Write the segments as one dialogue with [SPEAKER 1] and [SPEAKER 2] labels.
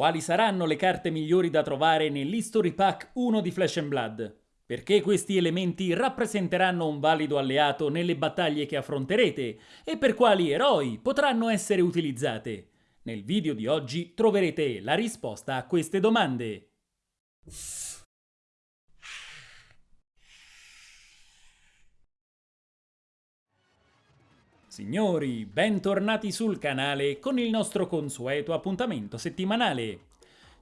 [SPEAKER 1] Quali saranno le carte migliori da trovare nell'History Pack 1 di Flash Blood? Perché questi elementi rappresenteranno un valido alleato nelle battaglie che affronterete e per quali eroi potranno essere utilizzate? Nel video di oggi troverete la risposta a queste domande. Signori, bentornati sul canale con il nostro consueto appuntamento settimanale.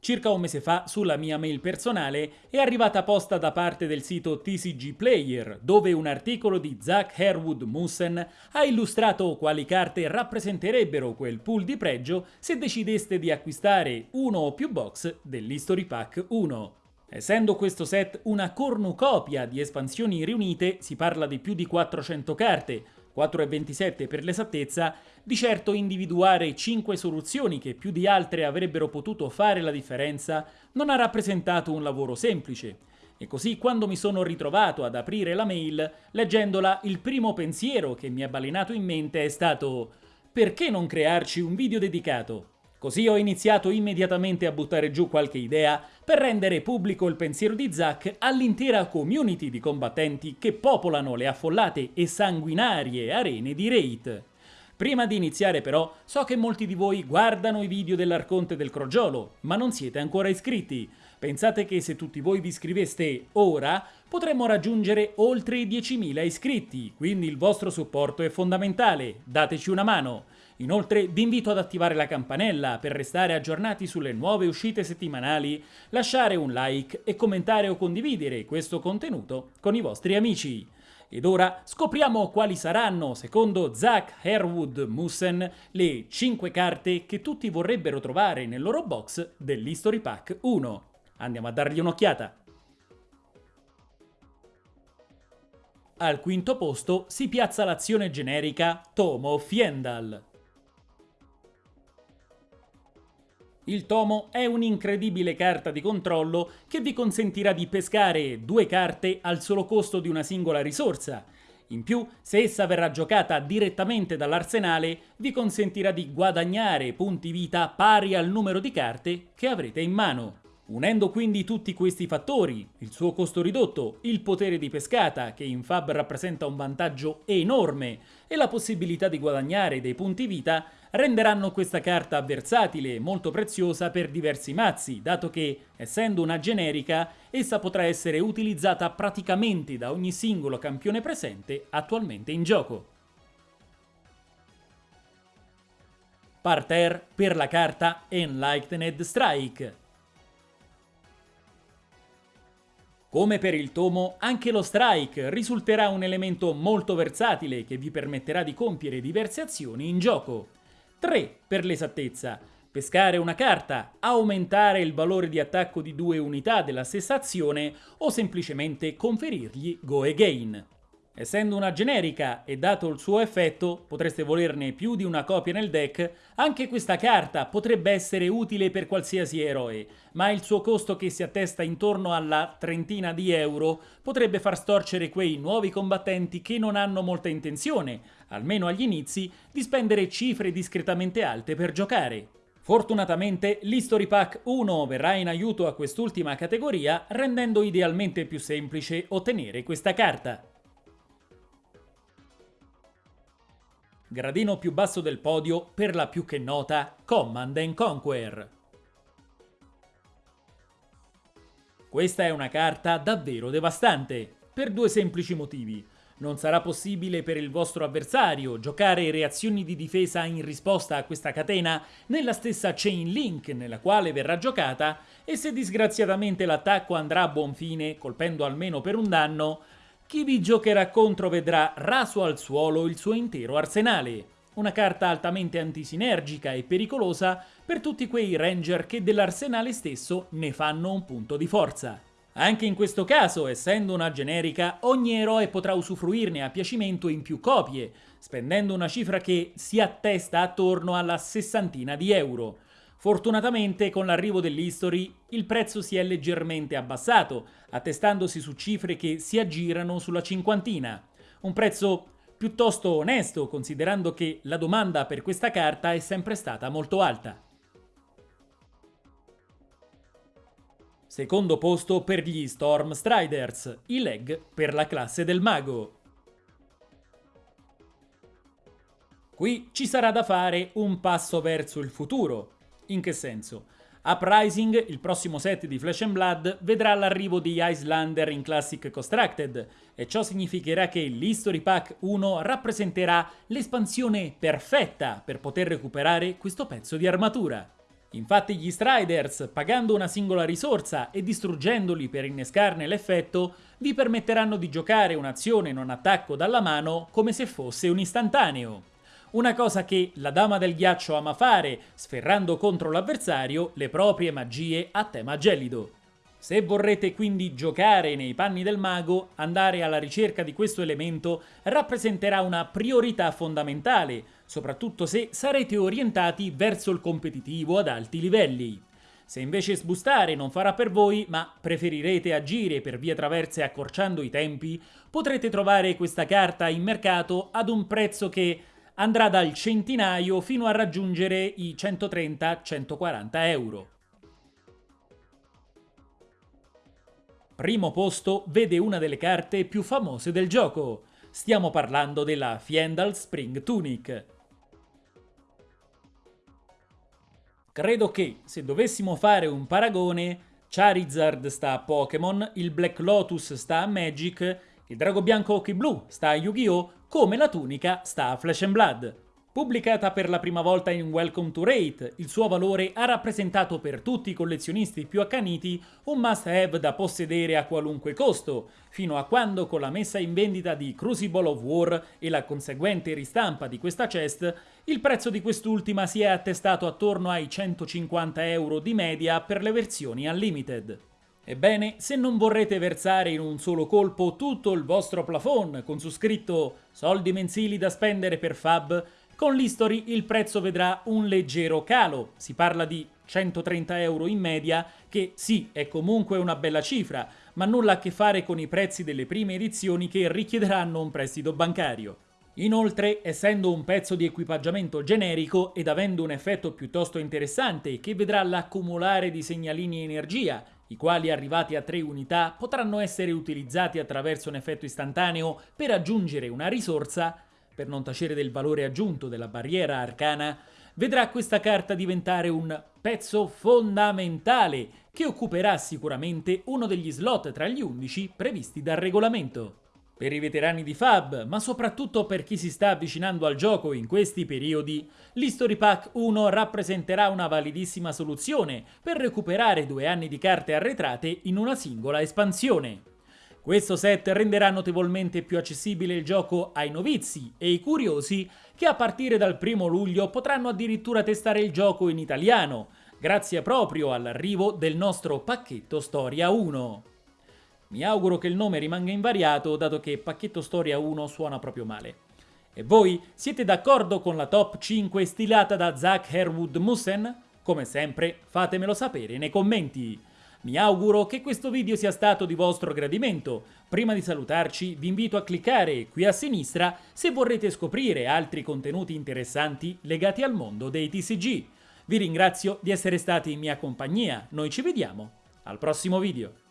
[SPEAKER 1] Circa un mese fa, sulla mia mail personale, è arrivata posta da parte del sito TCG Player, dove un articolo di Zach Herwood Mussen ha illustrato quali carte rappresenterebbero quel pool di pregio se decideste di acquistare uno o più box dell'History Pack 1. Essendo questo set una cornucopia di espansioni riunite, si parla di più di 400 carte, 4,27 per l'esattezza, di certo individuare 5 soluzioni che più di altre avrebbero potuto fare la differenza non ha rappresentato un lavoro semplice. E così quando mi sono ritrovato ad aprire la mail, leggendola, il primo pensiero che mi è balenato in mente è stato perché non crearci un video dedicato? Così ho iniziato immediatamente a buttare giù qualche idea per rendere pubblico il pensiero di Zack all'intera community di combattenti che popolano le affollate e sanguinarie arene di Raid. Prima di iniziare però, so che molti di voi guardano i video dell'Arconte del Crogiolo, ma non siete ancora iscritti. Pensate che se tutti voi vi iscriveste ora, potremmo raggiungere oltre i 10.000 iscritti, quindi il vostro supporto è fondamentale, dateci una mano. Inoltre vi invito ad attivare la campanella per restare aggiornati sulle nuove uscite settimanali, lasciare un like e commentare o condividere questo contenuto con i vostri amici. Ed ora scopriamo quali saranno, secondo Zach Herwood Mussen, le 5 carte che tutti vorrebbero trovare nel loro box dell'History Pack 1. Andiamo a dargli un'occhiata. Al quinto posto si piazza l'azione generica Tomo Fiendal. Il tomo è un'incredibile carta di controllo che vi consentirà di pescare due carte al solo costo di una singola risorsa. In più, se essa verrà giocata direttamente dall'arsenale, vi consentirà di guadagnare punti vita pari al numero di carte che avrete in mano. Unendo quindi tutti questi fattori, il suo costo ridotto, il potere di pescata, che in Fab rappresenta un vantaggio enorme, e la possibilità di guadagnare dei punti vita, renderanno questa carta versatile e molto preziosa per diversi mazzi, dato che, essendo una generica, essa potrà essere utilizzata praticamente da ogni singolo campione presente attualmente in gioco. Parterre per la carta Enlightened Strike. Come per il tomo, anche lo strike risulterà un elemento molto versatile che vi permetterà di compiere diverse azioni in gioco. 3 per l'esattezza. Pescare una carta, aumentare il valore di attacco di due unità della stessa azione o semplicemente conferirgli Go Again. Essendo una generica e dato il suo effetto, potreste volerne più di una copia nel deck, anche questa carta potrebbe essere utile per qualsiasi eroe, ma il suo costo che si attesta intorno alla trentina di euro potrebbe far storcere quei nuovi combattenti che non hanno molta intenzione, almeno agli inizi, di spendere cifre discretamente alte per giocare. Fortunatamente l'History Pack 1 verrà in aiuto a quest'ultima categoria rendendo idealmente più semplice ottenere questa carta. Gradino più basso del podio per la più che nota Command and Conquer. Questa è una carta davvero devastante, per due semplici motivi. Non sarà possibile per il vostro avversario giocare reazioni di difesa in risposta a questa catena nella stessa chain link nella quale verrà giocata e se disgraziatamente l'attacco andrà a buon fine, colpendo almeno per un danno, chi vi giocherà contro vedrà raso al suolo il suo intero arsenale. Una carta altamente antisinergica e pericolosa per tutti quei ranger che dell'arsenale stesso ne fanno un punto di forza. Anche in questo caso, essendo una generica, ogni eroe potrà usufruirne a piacimento in più copie, spendendo una cifra che si attesta attorno alla sessantina di euro. Fortunatamente con l'arrivo dell'History il prezzo si è leggermente abbassato, attestandosi su cifre che si aggirano sulla cinquantina. Un prezzo piuttosto onesto considerando che la domanda per questa carta è sempre stata molto alta. Secondo posto per gli Storm Striders, i leg per la classe del mago. Qui ci sarà da fare un passo verso il futuro. In che senso? Uprising, il prossimo set di Flesh and Blood, vedrà l'arrivo di Icelander in Classic Constructed e ciò significherà che l'History Pack 1 rappresenterà l'espansione perfetta per poter recuperare questo pezzo di armatura. Infatti gli Striders, pagando una singola risorsa e distruggendoli per innescarne l'effetto, vi permetteranno di giocare un'azione non attacco dalla mano come se fosse un istantaneo. Una cosa che la Dama del Ghiaccio ama fare, sferrando contro l'avversario le proprie magie a tema gelido. Se vorrete quindi giocare nei panni del mago, andare alla ricerca di questo elemento rappresenterà una priorità fondamentale, soprattutto se sarete orientati verso il competitivo ad alti livelli. Se invece sbustare non farà per voi, ma preferirete agire per vie traverse accorciando i tempi, potrete trovare questa carta in mercato ad un prezzo che andrà dal centinaio fino a raggiungere i 130-140 euro. Primo posto vede una delle carte più famose del gioco. Stiamo parlando della Fiendal Spring Tunic. Credo che, se dovessimo fare un paragone, Charizard sta a Pokémon, il Black Lotus sta a Magic, il Drago Bianco Occhi Blu sta a Yu-Gi-Oh! come la tunica sta a Flesh and Blood. Pubblicata per la prima volta in Welcome to Rate, il suo valore ha rappresentato per tutti i collezionisti più accaniti un must-have da possedere a qualunque costo, fino a quando con la messa in vendita di Crucible of War e la conseguente ristampa di questa chest, il prezzo di quest'ultima si è attestato attorno ai 150 euro di media per le versioni Unlimited. Ebbene, se non vorrete versare in un solo colpo tutto il vostro plafond con su scritto soldi mensili da spendere per Fab, con l'History il prezzo vedrà un leggero calo, si parla di 130 euro in media, che sì, è comunque una bella cifra, ma nulla a che fare con i prezzi delle prime edizioni che richiederanno un prestito bancario. Inoltre, essendo un pezzo di equipaggiamento generico ed avendo un effetto piuttosto interessante che vedrà l'accumulare di segnalini energia i quali arrivati a 3 unità potranno essere utilizzati attraverso un effetto istantaneo per aggiungere una risorsa, per non tacere del valore aggiunto della barriera arcana, vedrà questa carta diventare un pezzo fondamentale che occuperà sicuramente uno degli slot tra gli 11 previsti dal regolamento. Per i veterani di Fab, ma soprattutto per chi si sta avvicinando al gioco in questi periodi, l'History Pack 1 rappresenterà una validissima soluzione per recuperare due anni di carte arretrate in una singola espansione. Questo set renderà notevolmente più accessibile il gioco ai novizi e ai curiosi che a partire dal 1 luglio potranno addirittura testare il gioco in italiano, grazie proprio all'arrivo del nostro pacchetto Storia 1. Mi auguro che il nome rimanga invariato dato che Pacchetto Storia 1 suona proprio male. E voi siete d'accordo con la top 5 stilata da Zach Herwood Mussen? Come sempre fatemelo sapere nei commenti. Mi auguro che questo video sia stato di vostro gradimento. Prima di salutarci vi invito a cliccare qui a sinistra se vorrete scoprire altri contenuti interessanti legati al mondo dei TCG. Vi ringrazio di essere stati in mia compagnia, noi ci vediamo al prossimo video.